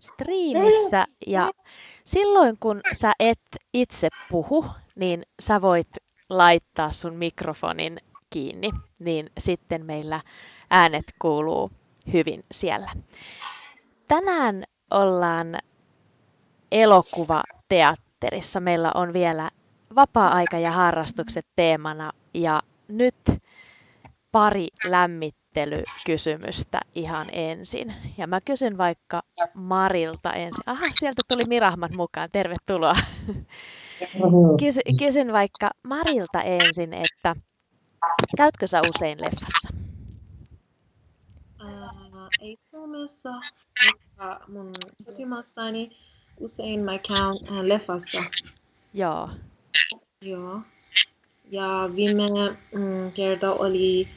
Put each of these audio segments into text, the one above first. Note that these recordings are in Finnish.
striimissä ja silloin kun sä et itse puhu, niin sä voit laittaa sun mikrofonin kiinni, niin sitten meillä äänet kuuluu hyvin siellä. Tänään ollaan elokuvateatterissa. Meillä on vielä vapaa-aika ja harrastukset teemana ja nyt pari lämmittelykysymystä ihan ensin. Ja mä kysyn vaikka Marilta ensin. Aha, sieltä tuli Mirahmat mukaan. Tervetuloa. Kysy, kysyn vaikka Marilta ensin, että käytkö sä usein leffassa? ei Suomessa, mutta mun kotimaassani usein mä käyn äh, leffassa. Joo. Joo. Ja viime mm, kerta oli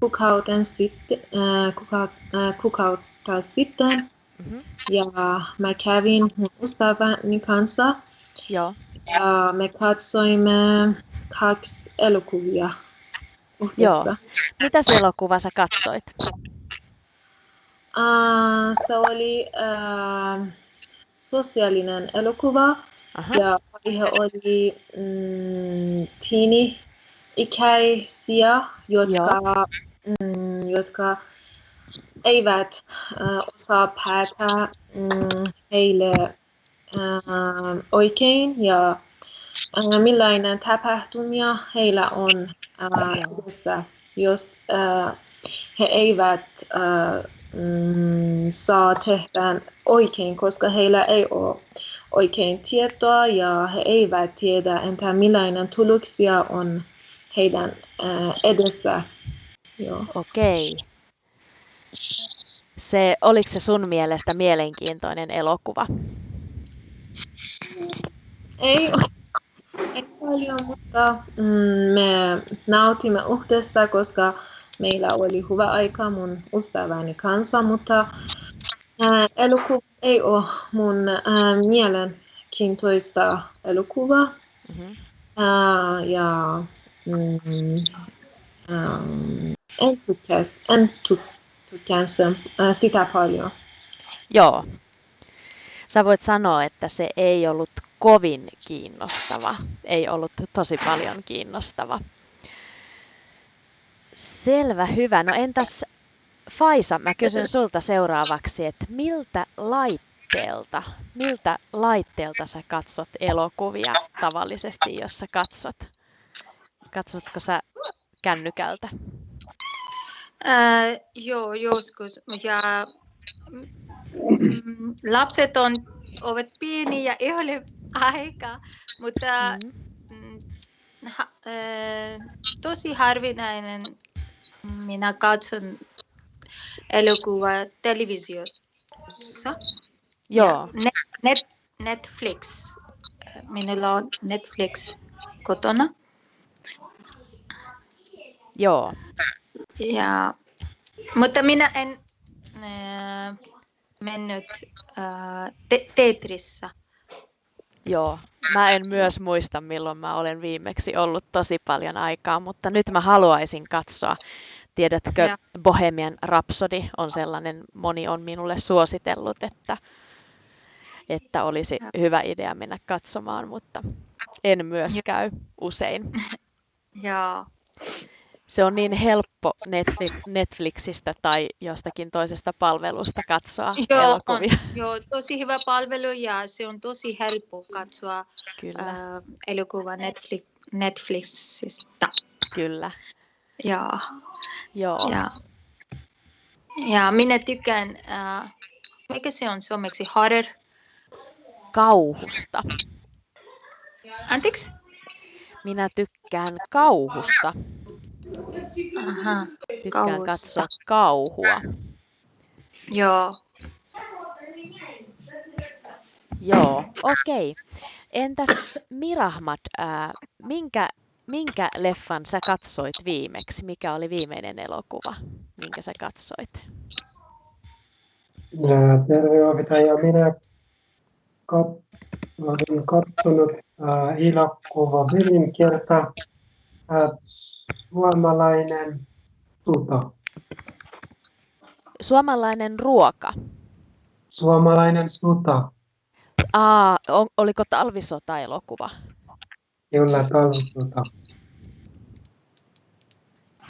kuukauden sitten, äh, kuka, äh, kuukautta sitten. Mm-hmm. Ja mä kävin ystäväni kanssa. Joo. Ja me katsoimme kaksi elokuvia. Joo. Mitäs elokuvaa sä katsoit? Uh, se oli uh, sosiaalinen elokuva Aha. ja aihe oli mm, teini-ikäisiä, jotka, mm, jotka eivät uh, osaa päätä mm, heille uh, oikein. Ja uh, millainen tapahtumia heillä on uh, edessä, jos uh, he eivät uh, mm, saa tehdä oikein, koska heillä ei ole oikein tietoa ja he eivät tiedä, entä millainen tuloksia on heidän äh, edessä. Joo. Okei. Se, oliko se sun mielestä mielenkiintoinen elokuva? Ei, ei paljon, mutta mm, me nautimme yhdessä, koska meillä oli hyvä aika mun ystäväni kanssa, mutta äh, elokuva ei ole mun äh, mielenkiintoista elokuva. Mm-hmm. Äh, ja mm, ähm, en tykkäs, en tykkäs äh, sitä paljon. Joo. Sä voit sanoa, että se ei ollut kovin kiinnostava, ei ollut tosi paljon kiinnostava. Selvä, hyvä. No entäs Faisa, mä kysyn sulta seuraavaksi, että miltä laitteelta, miltä laitteelta sä katsot elokuvia tavallisesti, jos sä katsot? Katsotko sä kännykältä? Äh, joo, joskus. Ja mm, lapset on, ovat pieniä ja ei ole aika, mutta mm. ha, äh, tosi harvinainen minä katson elokuva televisiossa. Joo. Net, net, Netflix. Minulla on Netflix kotona. Joo. Ja, mutta minä en äh, mennyt äh, te- Tetrissä. Joo, mä en myös muista milloin mä olen viimeksi ollut tosi paljon aikaa, mutta nyt mä haluaisin katsoa Tiedätkö, ja. Bohemian Rhapsody on sellainen, moni on minulle suositellut, että, että olisi ja. hyvä idea mennä katsomaan, mutta en myös käy usein. Ja. Se on niin helppo Netflixistä tai jostakin toisesta palvelusta katsoa joo, elokuvia. On, joo, tosi hyvä palvelu ja se on tosi helppo katsoa Kyllä. Äh, elokuva Netflix, Netflixistä. Kyllä. Ja, Joo. ja, ja minä tykkään, äh, mikä se on suomeksi, horror? Kauhusta. Anteeksi? Minä tykkään kauhusta. Aha, Tykkään kauhusta. katsoa kauhua. Joo. Joo, okei. Entäs Mirahmat, ää, minkä minkä leffan sä katsoit viimeksi? Mikä oli viimeinen elokuva, minkä sä katsoit? Terve ohjaaja. Minä kat- olen katsonut äh, elokuva kerta äh, suomalainen tuta. Suomalainen ruoka. Suomalainen sota. Aa, on, oliko talvisota-elokuva? Kyllä, talvisota.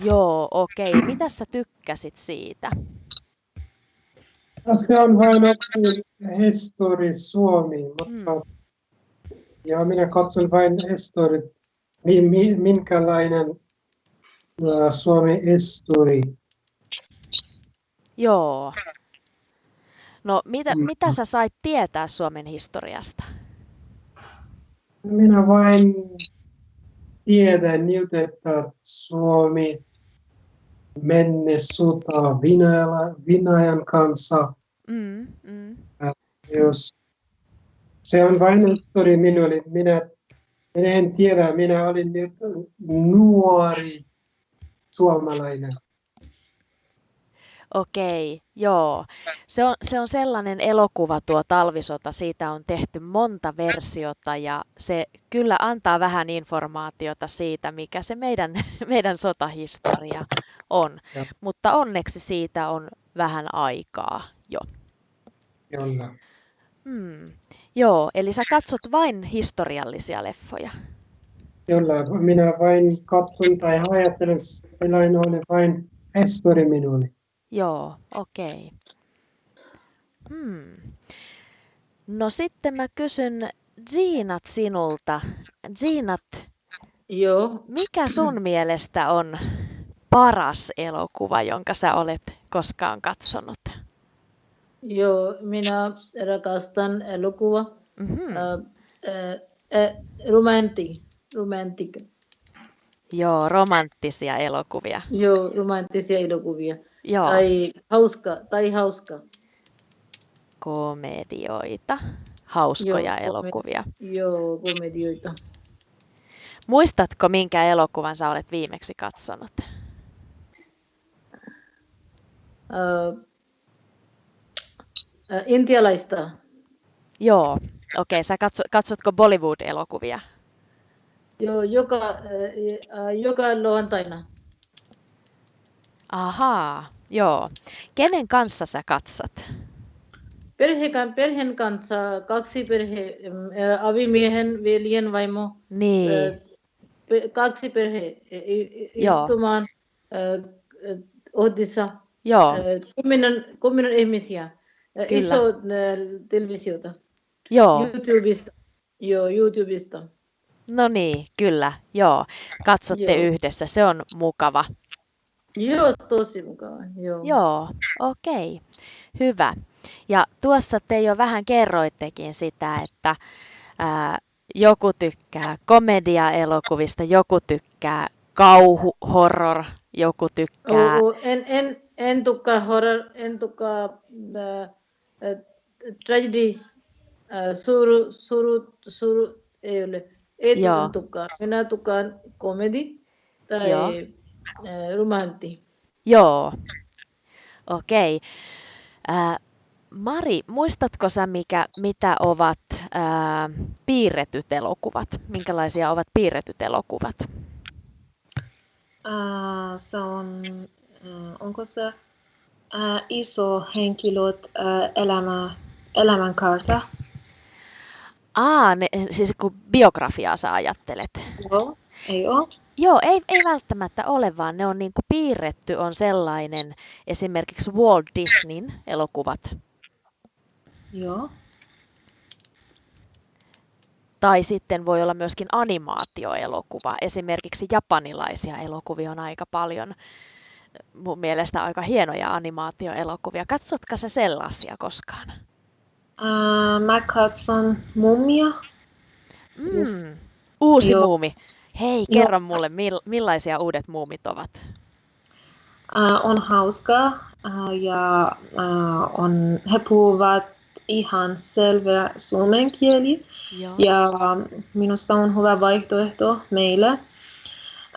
Joo, okei. Okay. Mitä sä tykkäsit siitä? Se on vain histori Suomi, mutta mm. ja minä katson vain histori, minkälainen Suomi histori. Joo. No mitä, mm. mitä sä sait tietää Suomen historiasta? Minä vain tiedän nyt, että Suomi menne Venäjällä, Venäjän kanssa. Mm, mm. Jos se on vain histori minulle. Minä, minä en tiedä, minä olin nyt nuori suomalainen. Okei, joo. Se on, se on sellainen elokuva tuo Talvisota, siitä on tehty monta versiota ja se kyllä antaa vähän informaatiota siitä, mikä se meidän, meidän sotahistoria on. Ja. Mutta onneksi siitä on vähän aikaa jo. Kyllä. Hmm. Joo, eli sä katsot vain historiallisia leffoja. Kyllä, minä vain katson tai ajattelen, että oli vain histori minulle. Joo, okei. Hmm. No sitten mä kysyn Jeanat sinulta. Jeanat, Joo. mikä sun mielestä on paras elokuva, jonka sä olet koskaan katsonut? Joo, minä rakastan elokuva. Mm-hmm. Äh, äh, äh, romanti. Joo, romanttisia elokuvia. Joo, romanttisia elokuvia. Joo. Tai hauska, tai hauska. Komedioita. Hauskoja Joo, elokuvia. Joo, komedioita. Muistatko, minkä elokuvan sä olet viimeksi katsonut? Uh, uh, intialaista. Joo, okei. Okay. Sä katso, katsotko Bollywood-elokuvia? Joo, joka, uh, joka lauantaina. Ahaa, joo. Kenen kanssa sä katsot? Perhe, perheen kanssa, kaksi perhe, avimiehen, veljen vaimo. Niin. Kaksi perhe istumaan Ohdissa. Joo. Kymmenen, kymmenen ihmisiä. Kyllä. Iso televisiota. Joo. YouTubesta. Joo, YouTubesta. No niin, kyllä, joo. Katsotte joo. yhdessä, se on mukava. Joo, tosi mukava. Joo, joo okei. Okay. Hyvä. Ja tuossa te jo vähän kerroittekin sitä, että ää, joku tykkää komedia-elokuvista, joku tykkää kauhu, horror, joku tykkää... Oh, en, en, en tykkää horror, en äh, äh, tragedy, äh, suru, suru, suru, ei ole. Ei tykkää. Minä tykkään komedi tai Joo romantti. Joo, okei. Okay. Mari, muistatko sä, mikä, mitä ovat ää, piirretyt elokuvat? Minkälaisia ovat piirretyt elokuvat? Uh, se on, uh, onko se uh, iso henkilöt uh, elämä, elämänkaarta? Aa, ne, siis kun biografiaa sä ajattelet. Joo, ei ole. Joo, ei, ei välttämättä ole, vaan ne on niin kuin piirretty on sellainen, esimerkiksi Walt Disneyn elokuvat. Joo. Tai sitten voi olla myöskin animaatioelokuva. Esimerkiksi japanilaisia elokuvia on aika paljon. Mun mielestä aika hienoja animaatioelokuvia. Katsotko sä sellaisia koskaan? Uh, mä katson Mumia. Mm, uusi Joo. muumi. Hei, kerro no. mulle, millaisia uudet muumit ovat? Uh, on hauskaa uh, ja uh, on, he puhuvat ihan selvä suomen kieli. Joo. Ja minusta on hyvä vaihtoehto meille.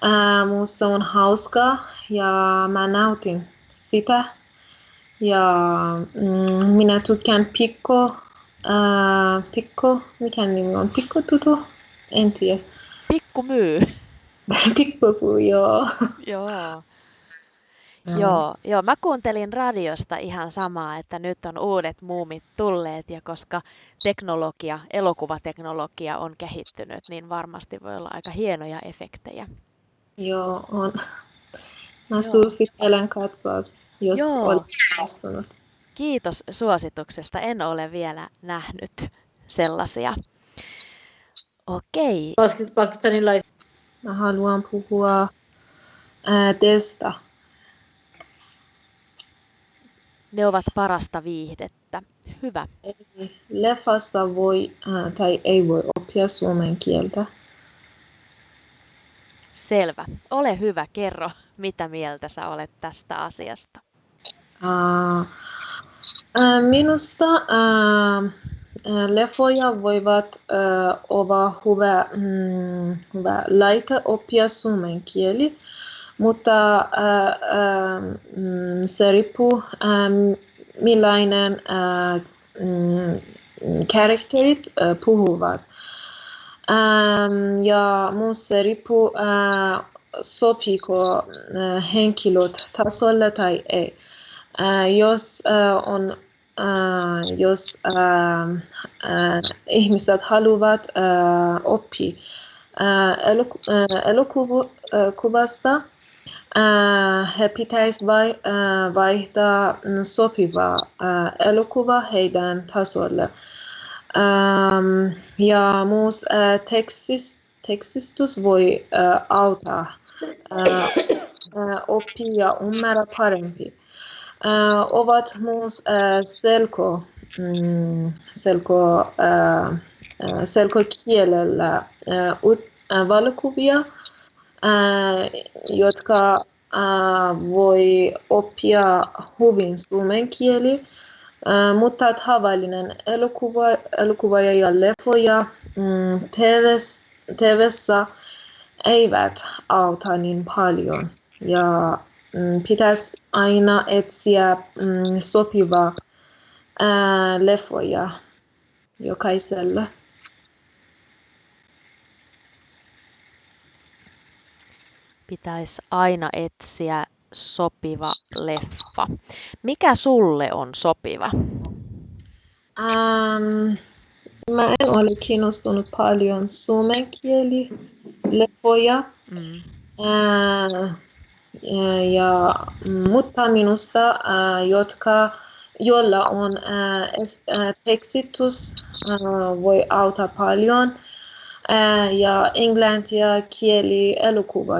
Uh, minusta on hauskaa ja mä nautin sitä. Ja mm, minä tykkään pikko, uh, pikko, mikä nimi on, pikko tuto, en tiedä. Pikku myy. Pikku joo. joo. Joo, joo, mä kuuntelin radiosta ihan samaa, että nyt on uudet muumit tulleet ja koska teknologia, elokuvateknologia on kehittynyt, niin varmasti voi olla aika hienoja efektejä. Joo, on. Mä suosittelen katsoa, jos Joo. olet Kiitos suosituksesta. En ole vielä nähnyt sellaisia. Okei. Pakistanilaiset. Mä haluan puhua ää, testa. Ne ovat parasta viihdettä. Hyvä. leffassa voi ää, tai ei voi oppia suomen kieltä. Selvä. Ole hyvä, kerro, mitä mieltä sä olet tästä asiasta. Uh, uh, minusta uh, leffoja voivat uh, olla hyvä, mm, hyvä laite oppia suomen kieli, mutta uh, uh, se riippuu uh, millainen uh, mm, karakterit uh, puhuvat. Um, ja myös se riippuu uh, sopiiko uh, henkilöt tasolle tai ei. Uh, jos on jos ihmiset haluavat oppia eloku- elokuvasta, he pitäisi vai, vaihtaa sopiva elokuva heidän tasolle. Um, ja uh, tekstis, tekstistus voi uh, auttaa uh, uh, oppia ymmärrä parempi. Uh, ovat myös uh, selko, mm, selko, uh, uh, selkokielellä uh, uh, valokuvia, uh, jotka uh, voi oppia hyvin suomen kieli. Uh, mutta tavallinen elokuva, elokuva ja leffoja mm, TV-ssä eivät auta niin paljon. Ja mm, pitäisi aina etsiä mm, sopivaa ää, leffoja jokaiselle. Pitäisi aina etsiä sopiva leffa. Mikä sulle on sopiva? Um, mä en ole kiinnostunut paljon suomen kieli leffoja. Mm. Uh, ja, mutta minusta, uh, jotka, joilla on uh, tekstitys, uh, voi auttaa paljon. Uh, ja englantia kieli elokuva,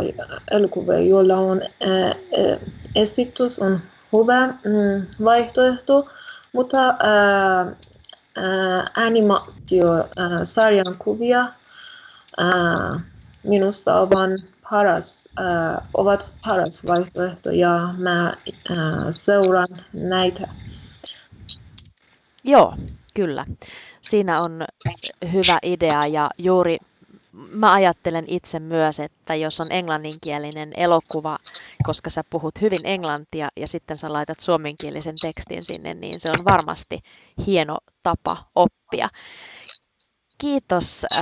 elokuva jolla on uh, esitys on hyvä mm, vaihtoehto, mutta uh, uh, animaatio uh, sarjan kuvia minusta ovat paras, ovat paras vaihtoehto ja mä seuraan näitä. Joo, kyllä. Siinä on hyvä idea ja juuri mä ajattelen itse myös, että jos on englanninkielinen elokuva, koska sä puhut hyvin englantia ja sitten sä laitat suomenkielisen tekstin sinne, niin se on varmasti hieno tapa oppia. Kiitos äh,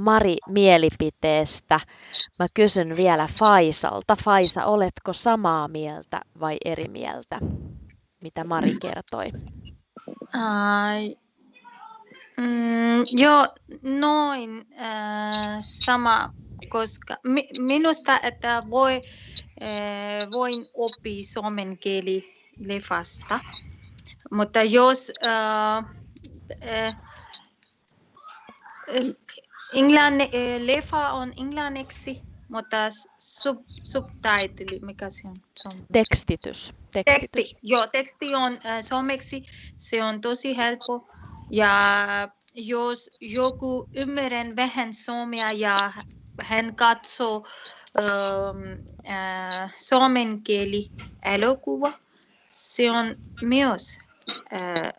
Mari mielipiteestä. Mä kysyn vielä Faisalta. Faisa, oletko samaa mieltä vai eri mieltä, mitä Mari kertoi? Uh, mm, joo, noin äh, sama, koska mi, minusta, että voi, äh, voin oppia suomen kieli lefasta, mutta jos äh, äh, englann, äh, leffa on englanniksi, mutta sub, subtitle, mikä se on? On tekstitys. tekstitys. Teksti, joo, teksti on äh, suomeksi, se on tosi helppo. Ja jos joku ymmärrän vähän suomea ja hän katsoo ähm, äh, suomen kieli elokuva, se on myös äh,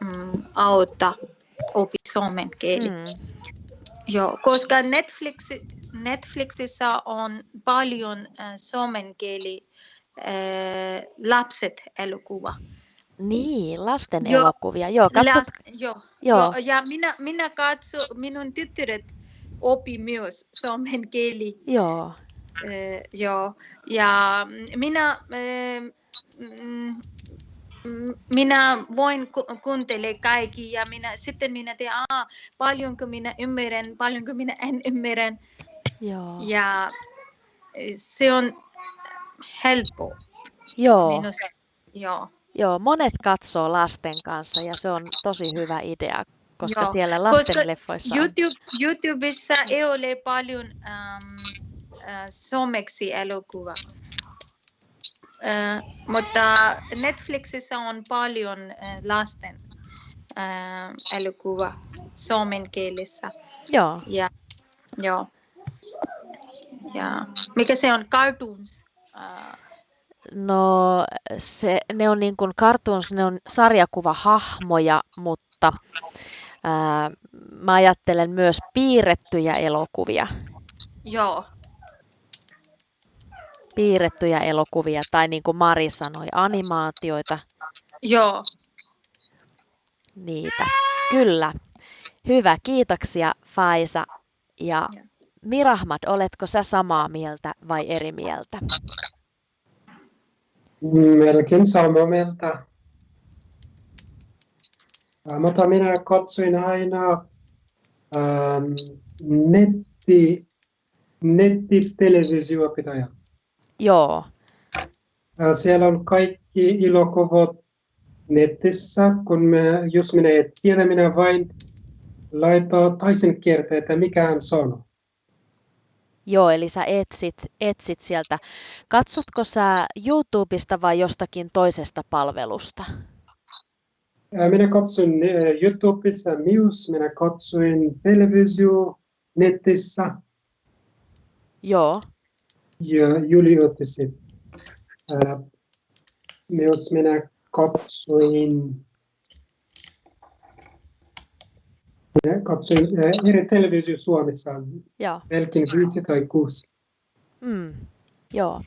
mm, auttaa oppi suomen kieli. Mm. Joo, koska Netflix, Netflixissä on paljon äh, suomen kieli äh, lapset elokuva. Niin, lasten joo, elokuvia. Joo, katsot... Last, joo, joo. joo, ja minä, minä katso, minun tyttäret opi myös suomen kieli. Joo. Äh, joo. Ja minä, äh, minä voin ku- kuuntele kaikki ja minä, sitten minä teen, Aa, paljonko minä ymmärrän, paljonko minä en ymmärrän. Joo. Ja se on helppo Joo. minusta. Joo. Joo, monet katsoo lasten kanssa ja se on tosi hyvä idea, koska Joo, siellä koska lastenleffoissa on. YouTube, YouTubessa ei ole paljon ähm, äh, suomeksi elokuva. Äh, mutta Netflixissä on paljon äh, lasten äh, elokuva suomen kielessä. Joo, Ja, joo. Ja, mikä se on? Cartoons. Äh, no se, ne on niin kuin cartoons, ne on sarjakuvahahmoja, mutta ää, mä ajattelen myös piirrettyjä elokuvia. joo, Piirrettyjä elokuvia tai niin kuin Mari sanoi, animaatioita, joo. niitä. Kyllä. Hyvä, kiitoksia Faisa. Ja Joo. Mirahmad, oletko sä samaa mieltä vai eri mieltä? Melkein. Ää, Mutta minä katsoin aina ähm, netti, nettitelevisiopitäjä. Joo, Siellä on kaikki elokuvat netissä, kun me, jos minä en tiedä, minä vain laittaa toisen kertaa, että mikä hän sanoo. Joo, eli sä etsit, etsit sieltä. Katsotko sä YouTubesta vai jostakin toisesta palvelusta? Minä katsoin YouTubessa myös, minä katsoin televisio netissä Joo, ja Juli otti. Ää, Myös minä katsoin, minä katsoin eri televisio Suomessa, joo. melkein viisi tai kuusi. Mm, joo.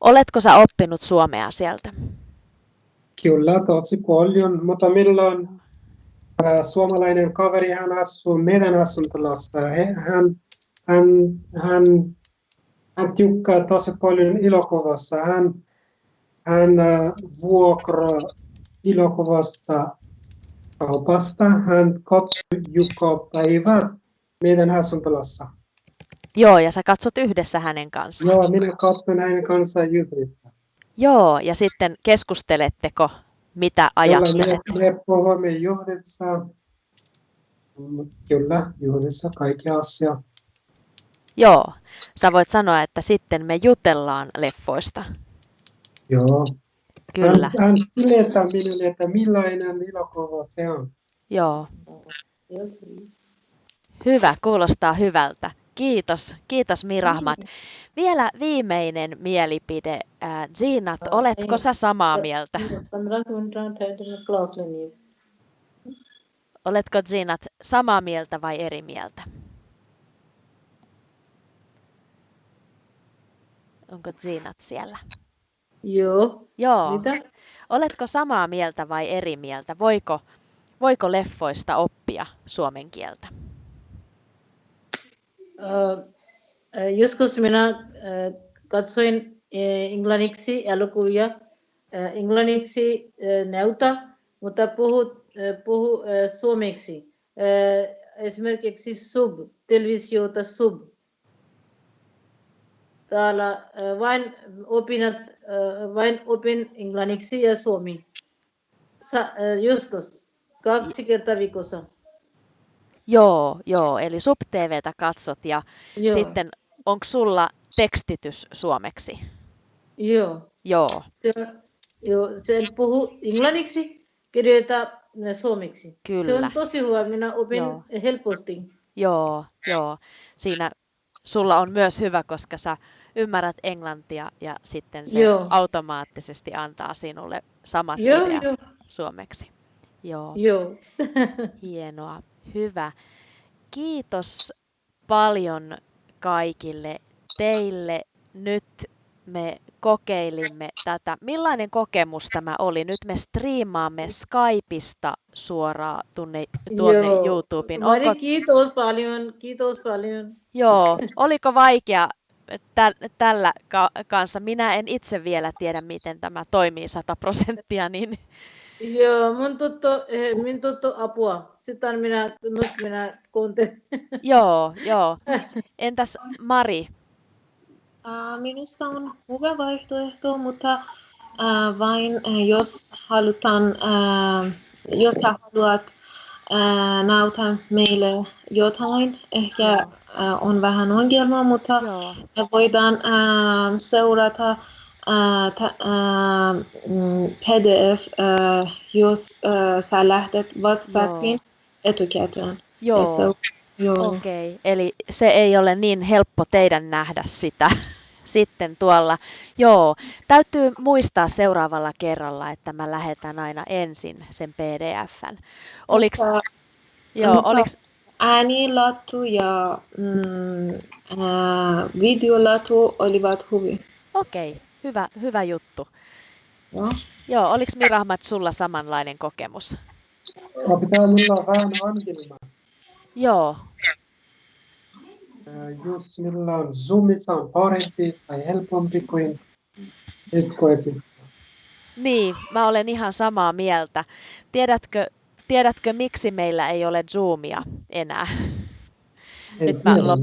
Oletko sä oppinut suomea sieltä? Kyllä, tosi paljon, mutta meillä on ää, suomalainen kaveri, hän asuu meidän asuntolassa. Hän, hän, hän, hän tykkää tosi paljon elokuvasta. Hän, hän ää, vuokraa elokuvasta kaupasta. Hän katsoo joka päivä meidän asuntolassa. Joo, ja sä katsot yhdessä hänen kanssaan. Joo, minä katson hänen kanssaan yhdessä. Joo, ja sitten keskusteletteko, mitä Kyllä, ajattelet? me, me puhumme yhdessä. Kyllä, yhdessä kaikki asia. Joo, sä voit sanoa, että sitten me jutellaan leffoista. Joo. Kyllä. Tämän tietäminen, että millainen ilokuva se on. Joo. Hyvä, kuulostaa hyvältä. Kiitos, kiitos Mirahmat. Vielä viimeinen mielipide. Zinat, oletko sä samaa mieltä? Oletko Zinat samaa mieltä vai eri mieltä? Onko Zinat siellä? Joo. Joo. Mitä? Oletko samaa mieltä vai eri mieltä? Voiko, voiko leffoista oppia suomen kieltä? Äh, joskus minä äh, katsoin äh, englanniksi elokuvia, englanniksi näytä, mutta puhu, äh, puhu suomeksi. Esimerkiksi sub, televisiota sub. Täällä vain opinat, vain opin englanniksi ja suomi. Sa, joskus, kaksi kertaa viikossa. Joo, joo. Eli SubTVtä katsot ja Joo, sitten onko sulla tekstitys suomeksi? joo. Joo, Se- Joo, sen puhu englanniksi, kirjoita suomeksi. Se Kyllä. on tosi hyvä, minä opin Joo. helposti. joo, joo. Siinä sulla on myös hyvä, koska sä ymmärrät englantia ja sitten se Joo. automaattisesti antaa sinulle samat Joo, ideat joo, suomeksi. Joo, joo. hienoa. Hyvä. Kiitos paljon kaikille teille. Nyt me kokeilimme tätä. Millainen kokemus tämä oli? Nyt me striimaamme Skypeista suoraan tunne, tuonne Joo. YouTubeen. Mari, Onko, kiitos paljon, kiitos paljon. joo, oliko vaikea tä, tällä ka- kanssa. Minä en itse vielä tiedä, miten tämä toimii 100 prosenttia, niin Joo, mun tuttu, eh, min tuttu apua. Sitten minä, nyt minä kuuntelen. joo, joo. Entäs Mari? Uh, minusta on hyvä vaihtoehto, mutta uh, vain uh, jos halutaan, uh, jos sä haluat uh, näyttää meille jotain, ehkä uh, on vähän ongelma, mutta Joo. me voidaan uh, seurata uh, ta, uh, mm, PDF, uh, jos uh, sä lähdet WhatsAppin etukäteen. Ja Joo. Joo. Okei, okay. eli se ei ole niin helppo teidän nähdä sitä sitten tuolla. Joo, täytyy muistaa seuraavalla kerralla, että mä lähetän aina ensin sen PDFn. Oliks, Mutta- joo, mutta- oliks, äänilattu ja mm, ää, videolattu olivat hyvin. okei, hyvä, hyvä juttu. Joo. Joo, oliks Mirahmat sulla samanlainen kokemus? Ja pitää olla vähän. Minulla on Zoomissa on parempi tai helpompi kuin etkoetin. niin, mä olen ihan samaa mieltä. Tiedätkö, tiedätkö miksi meillä ei ole Zoomia enää? Nyt mä lopetan.